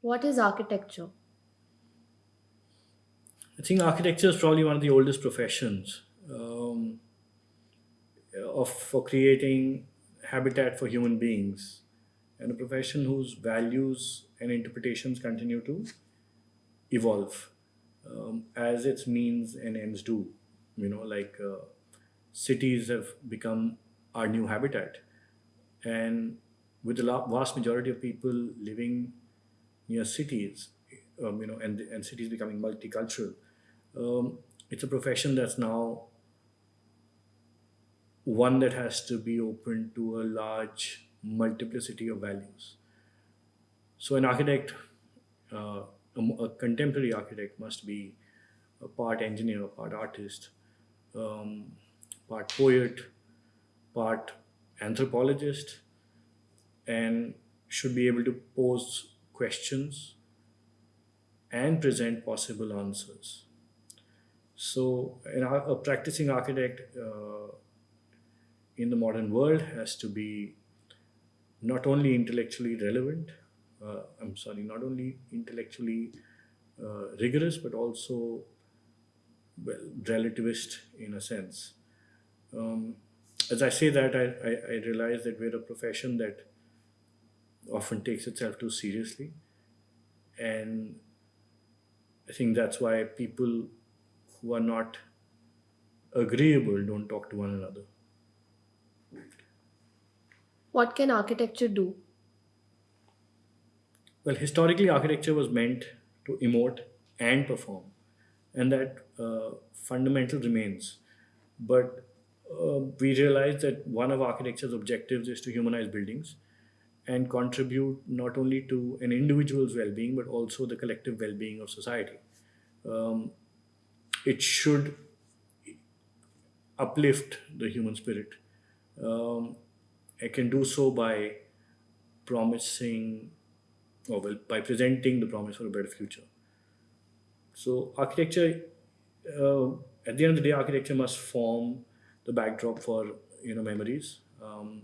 What is architecture? I think architecture is probably one of the oldest professions um, of for creating habitat for human beings, and a profession whose values and interpretations continue to evolve um, as its means and ends do. You know, like uh, cities have become our new habitat, and with the vast majority of people living near cities, um, you know, and and cities becoming multicultural, um, it's a profession that's now one that has to be open to a large multiplicity of values. So, an architect, uh, a, a contemporary architect, must be a part engineer, a part artist, um, part poet, part anthropologist, and should be able to pose questions and present possible answers. So, a practicing architect uh, in the modern world has to be not only intellectually relevant, uh, I'm sorry, not only intellectually uh, rigorous, but also well, relativist in a sense. Um, as I say that, I, I, I realize that we're a profession that often takes itself too seriously. And I think that's why people who are not agreeable don't talk to one another. What can architecture do? Well, historically, architecture was meant to emote and perform, and that uh, fundamental remains. But uh, we realize that one of architecture's objectives is to humanize buildings and contribute not only to an individual's well-being but also the collective well-being of society. Um, it should uplift the human spirit. Um, it can do so by promising, or well, by presenting the promise for a better future. So, architecture, uh, at the end of the day, architecture must form the backdrop for you know memories um,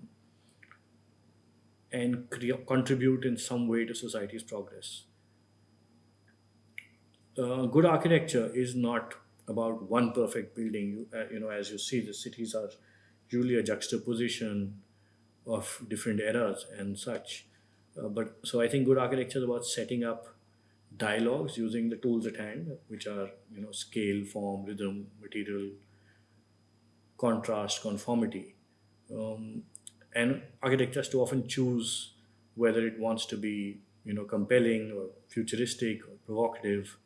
and contribute in some way to society's progress. uh, good architecture is not about one perfect building. You, uh, you know, as you see, the cities are usually a juxtaposition of different eras and such. Uh, but so I think good architecture is about setting up dialogues using the tools at hand, which are you know scale, form, rhythm, material, contrast, conformity. Um, and architecture has to often choose whether it wants to be you know compelling or futuristic or provocative.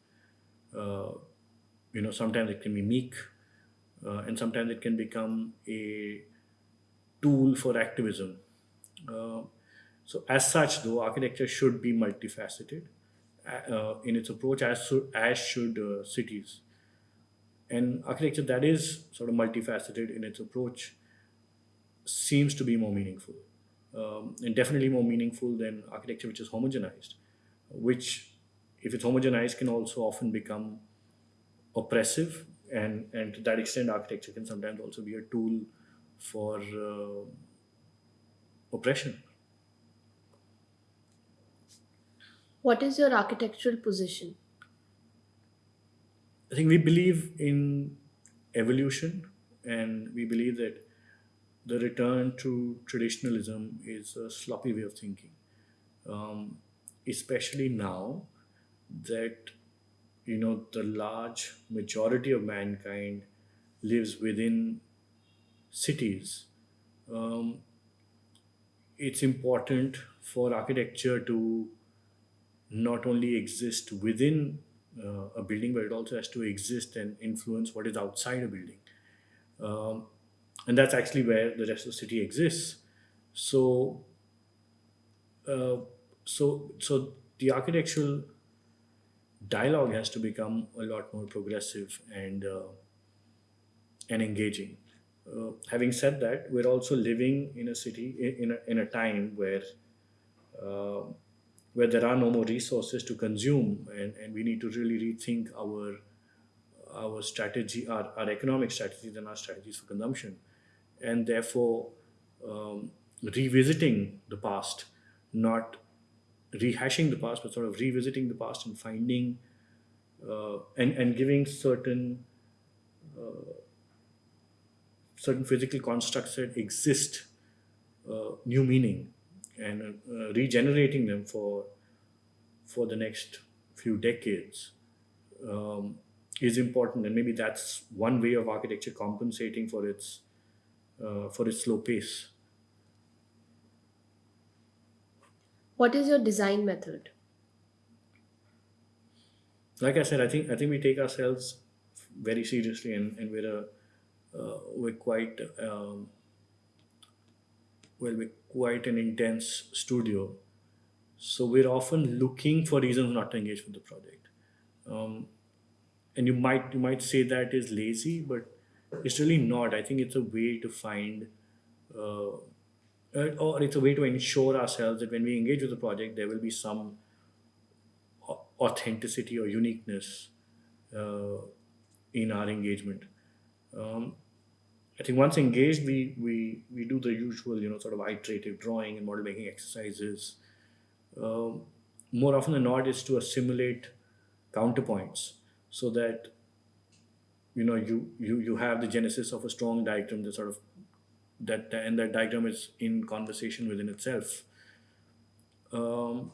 Uh, you know sometimes it can be meek uh, and sometimes it can become a tool for activism. Uh, so as such though architecture should be multifaceted uh, in its approach as, as should uh, cities. And architecture that is sort of multifaceted in its approach seems to be more meaningful um, and definitely more meaningful than architecture which is homogenized which if it's homogenized can also often become oppressive and and to that extent architecture can sometimes also be a tool for uh, oppression What is your architectural position? i think we believe in evolution and we believe that the return to traditionalism is a sloppy way of thinking. Um, especially now that you know the large majority of mankind lives within cities um, it's important for architecture to not only exist within uh, a building but it also has to exist and influence what is outside a building. Um, and that's actually where the rest of the city exists so uh, so so the architectural dialogue has to become a lot more progressive and uh, and engaging. Uh, having said that, we're also living in a city in a, in a time where uh, where there are no more resources to consume, and, and we need to really rethink our our strategy, our, our economic strategies, and our strategies for consumption, and therefore um, revisiting the past, not rehashing the past, but sort of revisiting the past and finding uh, and and giving certain uh, certain physical constructs that exist uh, new meaning and uh, regenerating them for for the next few decades um, is important. And maybe that's one way of architecture compensating for its uh, for its slow pace. What is your design method? like i said i think i think we take ourselves very seriously and, and we're a uh, we're quite um, well we're quite an intense studio. So we're often looking for reasons not to engage with the project. Um, and you might you might say that is lazy but it's really not i think it's a way to find uh, uh, or it's a way to ensure ourselves that when we engage with the project there will be some authenticity or uniqueness uh, in our engagement um, I think once engaged, we, we, we do the usual, you know, sort of iterative drawing and model making exercises. Um, more often than not, is to assimilate counterpoints so that you know you, you you have the genesis of a strong diagram that sort of that and that diagram is in conversation within itself. Um,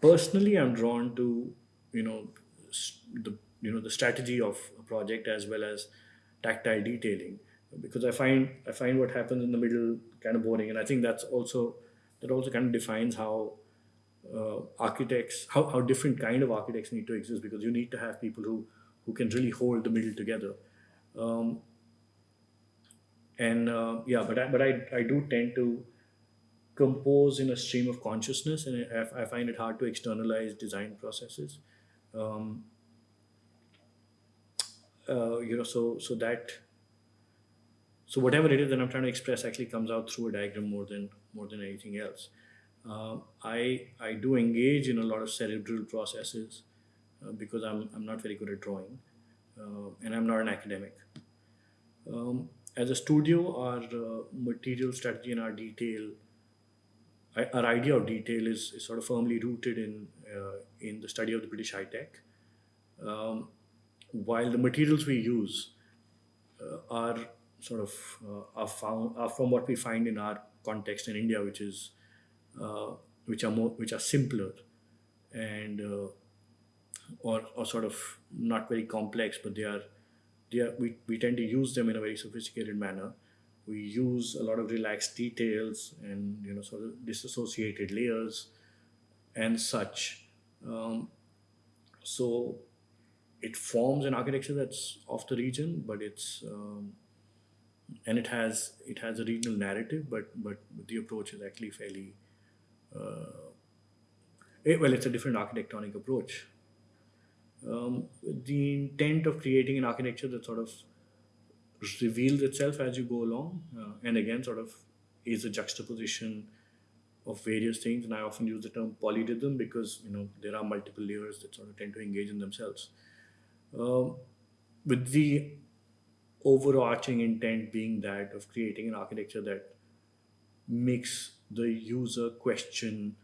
personally, I'm drawn to you know the you know the strategy of a project as well as tactile detailing because I find I find what happens in the middle kind of boring, and I think that's also that also kind of defines how uh, architects how, how different kind of architects need to exist because you need to have people who who can really hold the middle together. Um, and uh, yeah, but I, but I, I do tend to compose in a stream of consciousness, and I, I find it hard to externalize design processes. Um, uh, you know, so so that so whatever it is that I'm trying to express actually comes out through a diagram more than more than anything else. Uh, I I do engage in a lot of cerebral processes uh, because I'm I'm not very good at drawing, uh, and I'm not an academic. Um, as a studio, our uh, material strategy and our detail, our idea of detail is, is sort of firmly rooted in in the study of the British high tech. Um, while the materials we use are sort of are found are from what we find in our context in India, which is uh, which are more which are simpler and uh, or or sort of not very complex, but they are they are we, we tend to use them in a very sophisticated manner. We use a lot of relaxed details and you know sort of disassociated layers and such. Um, so it forms an architecture that's of the region, but it's um, and it has it has a regional narrative, but but the approach is actually fairly uh, eh, well. It's a different architectonic approach. Um, the intent of creating an architecture that sort of reveals itself as you go along, uh, and again, sort of is a juxtaposition of various things. And I often use the term polyrhythm because you know there are multiple layers that sort of tend to engage in themselves. Um, with the overarching intent being that of creating an architecture that makes the user question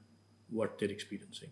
what they're experiencing.